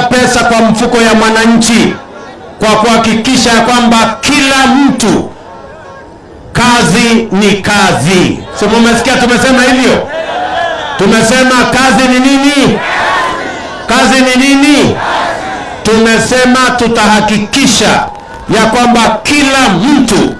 pesa kwa mfuko ya mwananchi kwa kuhakikisha kwamba kila mtu kazi ni kazi. Si mumesikia tumesema hivyo? Tumesema kazi ni nini? Kazi ni nini? Tumesema tutahakikisha ya kwamba kila mtu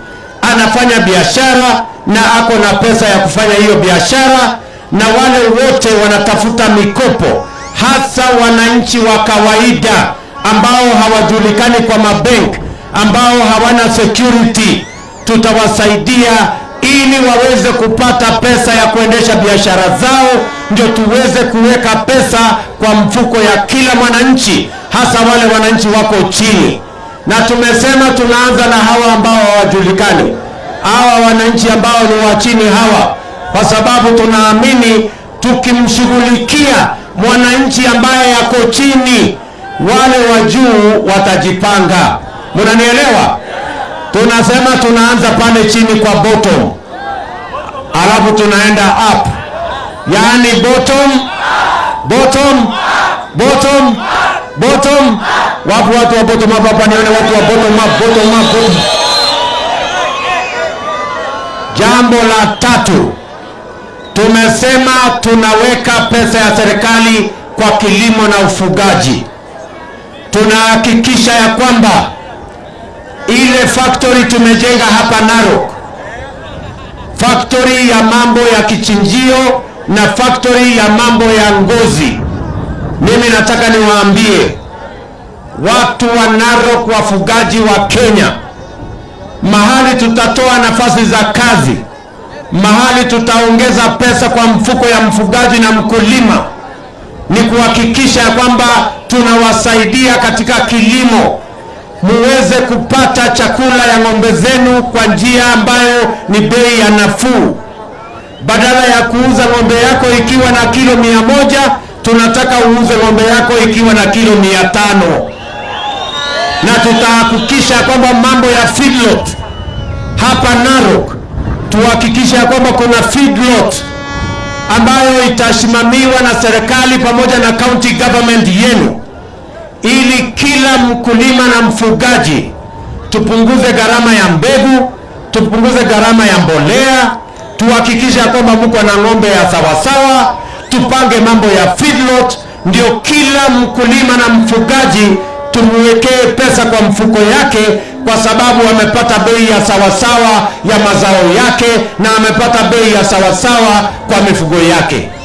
anafanya biashara na ako na pesa ya kufanya hiyo biashara, na wale wote wanatafuta mikopo, hasa wananchi wa kawaida ambao hawajulikani kwa mabank, ambao hawana security, tutawasaidia ili waweze kupata pesa ya kuendesha biashara zao, ndio tuweze kuweka pesa kwa mfuko ya kila mwananchi, hasa wale wananchi wako chini. Na tumesema tunaanza na hawa ambao hawajulikani, hawa wananchi ambao ni wa chini hawa, kwa sababu tunaamini tukimshughulikia mwananchi ambaye yako chini, wale wa juu watajipanga. Mnanielewa? Tunasema tunaanza pale chini kwa bottom, alafu tunaenda up, yaani bottom bottom bottom bottom. Wapo watu wa bottom up hapa? Nione watu wa bottom up, bottom up, bottom. Jambo la tatu, tumesema tunaweka pesa ya serikali kwa kilimo na ufugaji. Tunahakikisha ya kwamba ile factory tumejenga hapa Narok, factory ya mambo ya kichinjio na factory ya mambo ya ngozi. Mimi nataka niwaambie watu wa Narok, wafugaji wa Kenya, mahali tutatoa nafasi za kazi, mahali tutaongeza pesa kwa mfuko ya mfugaji na mkulima, ni kuhakikisha ya kwamba tunawasaidia katika kilimo muweze kupata chakula ya ng'ombe zenu kwa njia ambayo ni bei ya nafuu. Badala ya kuuza ng'ombe yako ikiwa na kilo mia moja, tunataka uuze ng'ombe yako ikiwa na kilo mia tano na tutahakikisha kwamba mambo ya feedlot hapa Narok, tuhakikisha kwamba kuna feedlot ambayo itasimamiwa na serikali pamoja na county government yenu ili kila mkulima na mfugaji tupunguze gharama ya mbegu, tupunguze gharama ya mbolea, tuhakikishe ya kwamba mko na ng'ombe ya sawasawa, tupange mambo ya feedlot, ndio kila mkulima na mfugaji tumwekee pesa kwa mfuko yake, kwa sababu amepata bei ya sawasawa ya mazao yake na amepata bei ya sawasawa kwa mifugo yake.